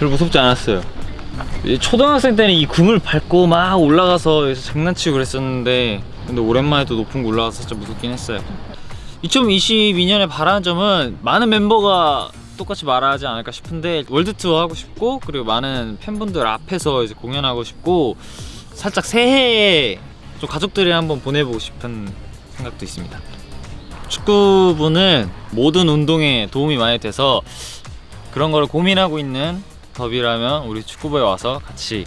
별로 무섭지 않았어요 초등학생 때는 이 궁을 밟고 막 올라가서 장난치고 그랬었는데 근데 오랜만에 또 높은 곳 올라가서 진짜 무섭긴 했어요 2022년에 바라는 점은 많은 멤버가 똑같이 말하지 않을까 싶은데 월드 투어 하고 싶고 그리고 많은 팬분들 앞에서 이제 공연하고 싶고 살짝 새해에 좀 가족들이 한번 보내보고 싶은 생각도 있습니다. 축구부는 모든 운동에 도움이 많이 돼서 그런 거를 고민하고 있는 더비라면 우리 축구부에 와서 같이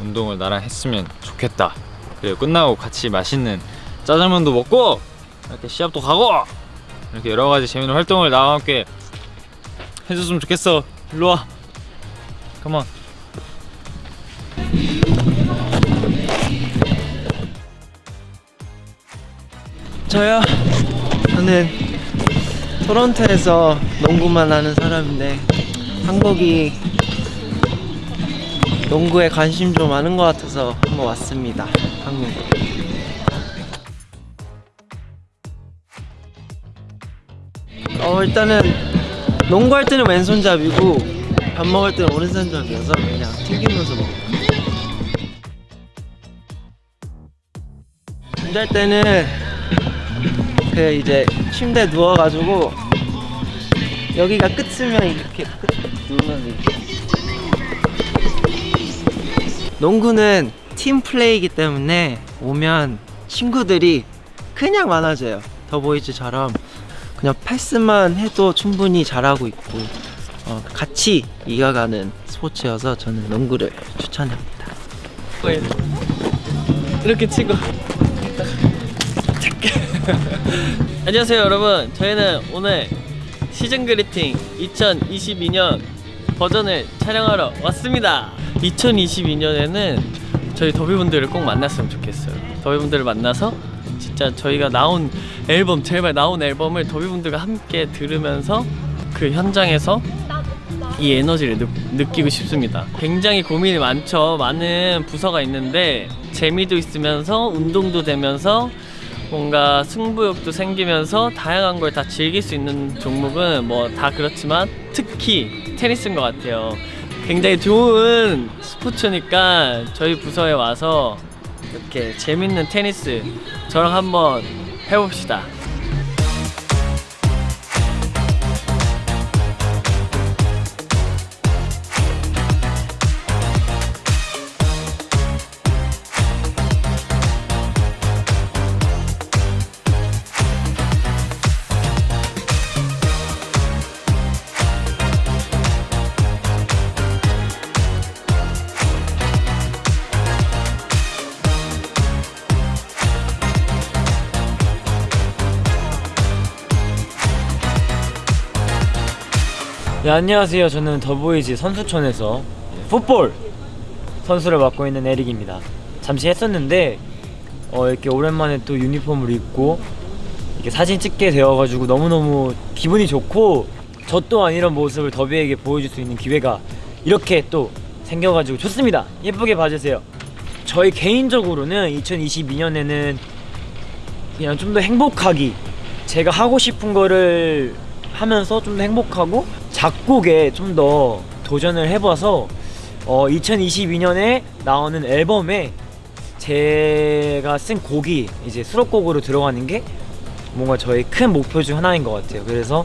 운동을 나랑 했으면 좋겠다. 그리고 끝나고 같이 맛있는 짜장면도 먹고 이렇게 시합도 가고 이렇게 여러 가지 재밌는 활동을 나와 함께 해줬으면 좋겠어. 일로 와. 컴온. 저요? 저는 토론토에서 농구만 하는 사람인데 한국이 농구에 관심 좀 많은 것 같아서 한번 왔습니다. 한국. 어 일단은 농구할 때는 왼손잡이고 밥 먹을 때는 오른손잡이어서 그냥 튕기면서 먹고 잠잘 때는 그 이제 침대 누워가지고 여기가 끝이면 이렇게 끝 누우면 이렇게 농구는 팀 플레이이기 때문에 오면 친구들이 그냥 많아져요. 더보이즈처럼 그냥 패스만 해도 충분히 잘하고 있고 어, 같이 이겨가는 스포츠여서 저는 농구를 추천합니다. 이렇게 치고. 안녕하세요 여러분. 저희는 오늘 시즌 그리팅 2022년 버전을 촬영하러 왔습니다 2022년에는 저희 더비분들을 꼭 만났으면 좋겠어요 더비분들을 만나서 진짜 저희가 나온 앨범 제발 나온 앨범을 더비분들과 함께 들으면서 그 현장에서 이 에너지를 느, 느끼고 싶습니다. 굉장히 고민이 많죠. 많은 부서가 있는데 재미도 있으면서 운동도 되면서 뭔가 승부욕도 생기면서 다양한 걸 다 즐길 수 있는 종목은 뭐 다 그렇지만 특히 테니스인 것 같아요. 굉장히 좋은 스포츠니까 저희 부서에 와서 이렇게 재밌는 테니스 저랑 한번 해봅시다. 네, 안녕하세요. 저는 더보이즈 선수촌에서 풋볼 선수를 맡고 있는 에릭입니다. 잠시 했었는데 어, 이렇게 오랜만에 또 유니폼을 입고 이렇게 사진 찍게 되어가지고 너무너무 기분이 좋고 저 또한 이런 모습을 더비에게 보여줄 수 있는 기회가 이렇게 또 생겨가지고 좋습니다. 예쁘게 봐주세요. 저희 개인적으로는 2022년에는 그냥 좀 더 행복하기 제가 하고 싶은 거를 하면서 좀 더 행복하고 작곡에 좀 더 도전을 해봐서 어, 2022년에 나오는 앨범에 제가 쓴 곡이 이제 수록곡으로 들어가는 게 뭔가 저의 큰 목표 중 하나인 것 같아요. 그래서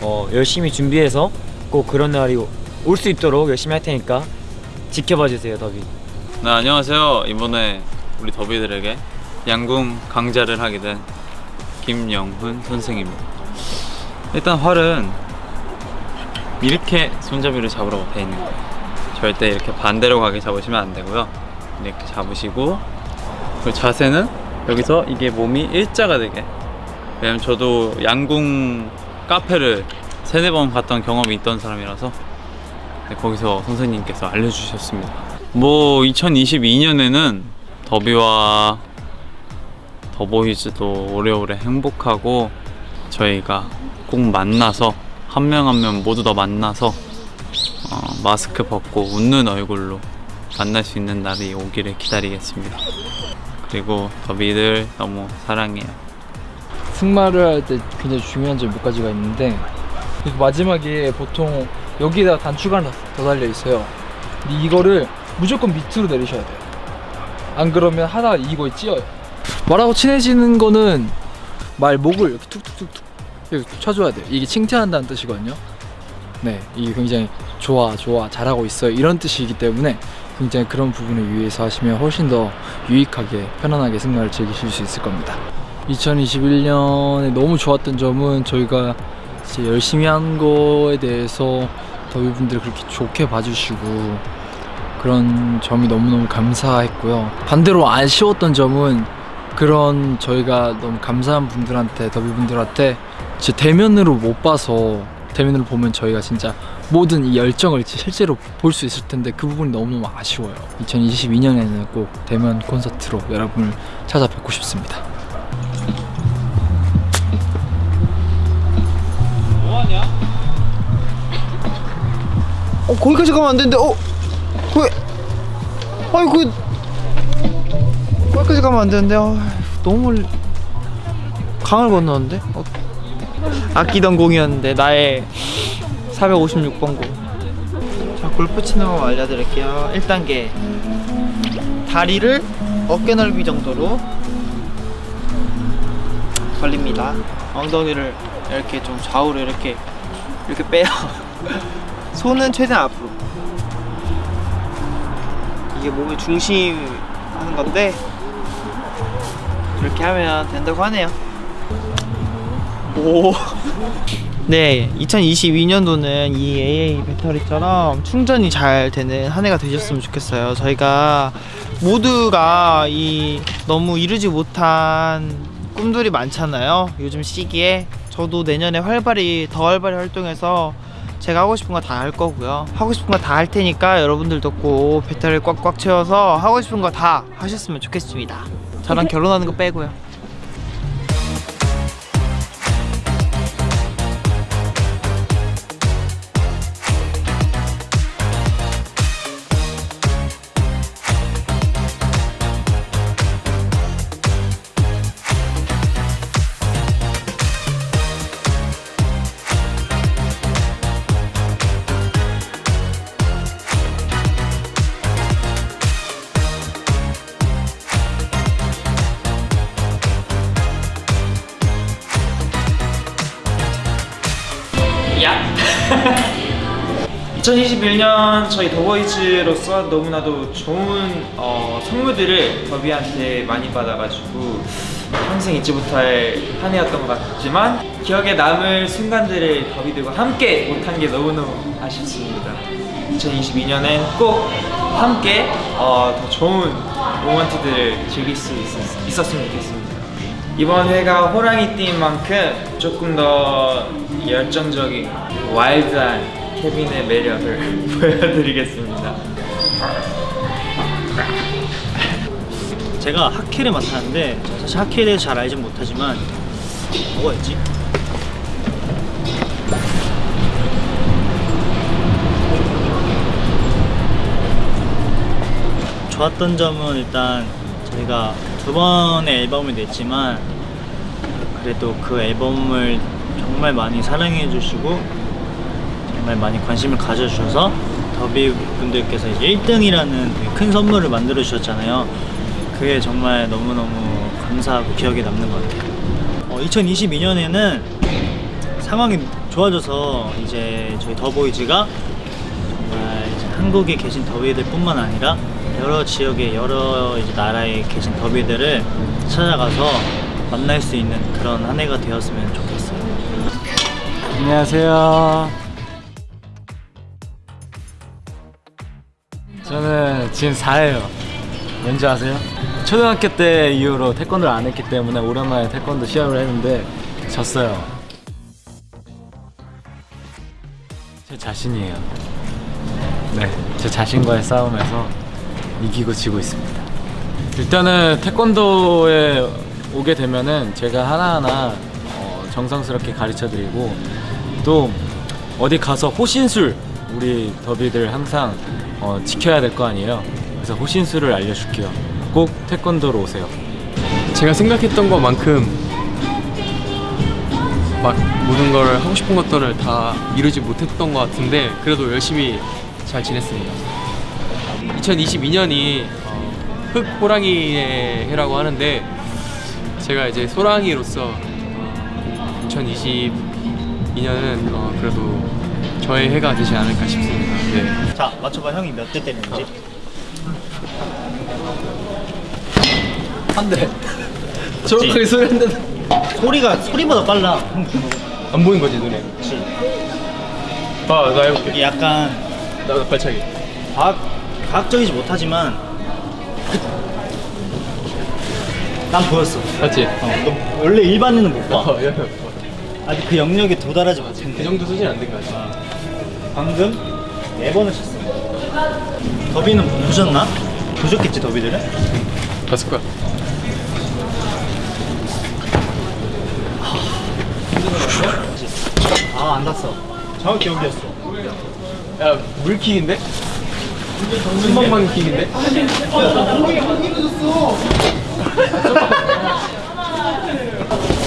어, 열심히 준비해서 꼭 그런 날이 올 수 있도록 열심히 할 테니까 지켜봐 주세요, 더비. 네 안녕하세요 이번에 우리 더비들에게 양궁 강좌를 하게 된 김영훈 선생입니다 일단 활은 이렇게 손잡이를 잡으라고 돼 있는 거예요. 절대 이렇게 반대로 가게 잡으시면 안 되고요. 이렇게 잡으시고 그리고 자세는 여기서 이게 몸이 일자가 되게. 왜냐면 저도 양궁 카페를 세네 번 갔던 경험이 있던 사람이라서 네, 거기서 선생님께서 알려주셨습니다. 뭐 2022년에는 더비와 더보이즈도 오래오래 행복하고 저희가 꼭 만나서 한 명 한 명 모두 다 만나서 어, 마스크 벗고 웃는 얼굴로 만날 수 있는 날이 오기를 기다리겠습니다. 그리고 더비들 너무 사랑해요. 승마를 할 때 굉장히 중요한 점몇 가지가 있는데 그 마지막에 보통 여기에다가 단추가 하나 더 달려 있어요. 근데 이거를 무조건 밑으로 내리셔야 돼요. 안 그러면 하다가 이거에 찧어요. 말하고 친해지는 거는 말 목을 이렇게 툭툭툭툭 이렇게 쳐줘야 돼요. 이게 칭찬한다는 뜻이거든요. 네, 이게 굉장히 좋아, 좋아, 잘하고 있어요. 이런 뜻이기 때문에 굉장히 그런 부분에 유의해서 하시면 훨씬 더 유익하게, 편안하게 승마를 즐기실 수 있을 겁니다. 2021년에 너무 좋았던 점은 저희가 열심히 한 거에 대해서 더위분들 그렇게 좋게 봐주시고 그런 점이 너무너무 감사했고요. 반대로 아쉬웠던 점은 그런 저희가 너무 감사한 분들한테 더비분들한테 진짜 대면으로 못 봐서 대면으로 보면 저희가 진짜 모든 이 열정을 실제로 볼 수 있을 텐데 그 부분이 너무너무 아쉬워요. 2022년에는 꼭 대면 콘서트로 여러분을 찾아뵙고 싶습니다. 어 거기까지 가면 안 되는데 어? 왜? 아니 그 거기까지 가면 안 되는데 아, 너무 강을 건너는데? 어. 아끼던 공이었는데 나의 456번 공. 자 골프 치는 법 알려드릴게요. 1단계 다리를 어깨 넓이 정도로 벌립니다. 엉덩이를 이렇게 좀 좌우로 이렇게 이렇게 빼요. 손은 최대한 앞으로 이게 몸의 중심 하는 건데 이렇게 하면 된다고 하네요 오. 네, 2022년도는 이 AA 배터리처럼 충전이 잘 되는 한 해가 되셨으면 좋겠어요. 저희가 모두가 이 너무 이루지 못한 꿈들이 많잖아요. 요즘 시기에 저도 내년에 활발히 더 활발히 활동해서 제가 하고 싶은 거 다 할 거고요. 하고 싶은 거 다 할 테니까 여러분들도 꼭 배터리를 꽉꽉 채워서 하고 싶은 거 다 하셨으면 좋겠습니다. 저랑 결혼하는 거 빼고요. 야! 2021년 저희 더보이즈로서 너무나도 좋은 어, 선물들을 더비한테 많이 받아가지고 평생 잊지 못할 한 해였던 것 같지만 기억에 남을 순간들을 더비들과 함께 못한 게 너무너무 아쉽습니다 2022년엔 꼭 함께 어, 더 좋은 모먼트들을 즐길 수 있었, 있었으면 좋겠습니다 이번 회가 호랑이 띠인 만큼 조금 더 열정적인 와일드한 케빈의 매력을 보여드리겠습니다 제가 하키를 맡았는데 사실 하키에 대해서 잘 알진 못하지만 뭐였지? 좋았던 점은 일단 저희가 두 번의 앨범을 냈지만 그래도 그 앨범을 정말 많이 사랑해 주시고 정말 많이 관심을 가져주셔서 더비 분들께서 이제 1등이라는 큰 선물을 만들어 주셨잖아요. 그게 정말 너무너무 감사하고 기억에 남는 것 같아요. 어, 2022년에는 상황이 좋아져서 이제 저희 더보이즈가 정말 한국에 계신 더비들 뿐만 아니라 여러 지역의 여러 이제 나라에 계신 더비들을 찾아가서 만날 수 있는 그런 한 해가 되었으면 좋겠어요. 안녕하세요. 저는 지금 4예요. 왠지 아세요? 초등학교 때 이후로 태권도를 안 했기 때문에 오랜만에 태권도 시합을 했는데 졌어요. 제 자신이에요. 네, 제 자신과의 싸움에서 이기고 지고 있습니다. 일단은 태권도에 오게 되면은 제가 하나하나 어, 정성스럽게 가르쳐 드리고 또 어디 가서 호신술 우리 더비들 항상 어, 지켜야 될 거 아니에요. 그래서 호신술을 알려줄게요. 꼭 태권도로 오세요. 제가 생각했던 것만큼 막 모든 걸 하고 싶은 것들을 다 이루지 못했던 것 같은데 그래도 열심히 잘 지냈습니다. 2022년이 어, 흑 호랑이의 해라고 하는데 제가 이제 소랑이로서 2022년은 어, 그래도 저의 해가 되지 않을까 싶습니다. 네. 자 맞춰봐 형이 몇 대 때리는지 한 대. 정확하게 소리 한 대. 소리가 소리보다 빨라 안 보인 거지 눈에? 그렇지 봐, 나 해볼게. 이게 약간 나 발차기. 과학, 과학적이지 못하지만 난 보였어 맞지? 어, 너 원래 일반인은 못봐 어. 아직 그 영역에 도달하지 못했는데 그 정도 수준 안된 거 같아. 방금 네 번을 쳤어 더비는 보셨나? 보셨겠지 더비들은? 봤을 거야. 아안 닿았어 정확히 여기였어 야, 물킥인데? 순방방 킥인데?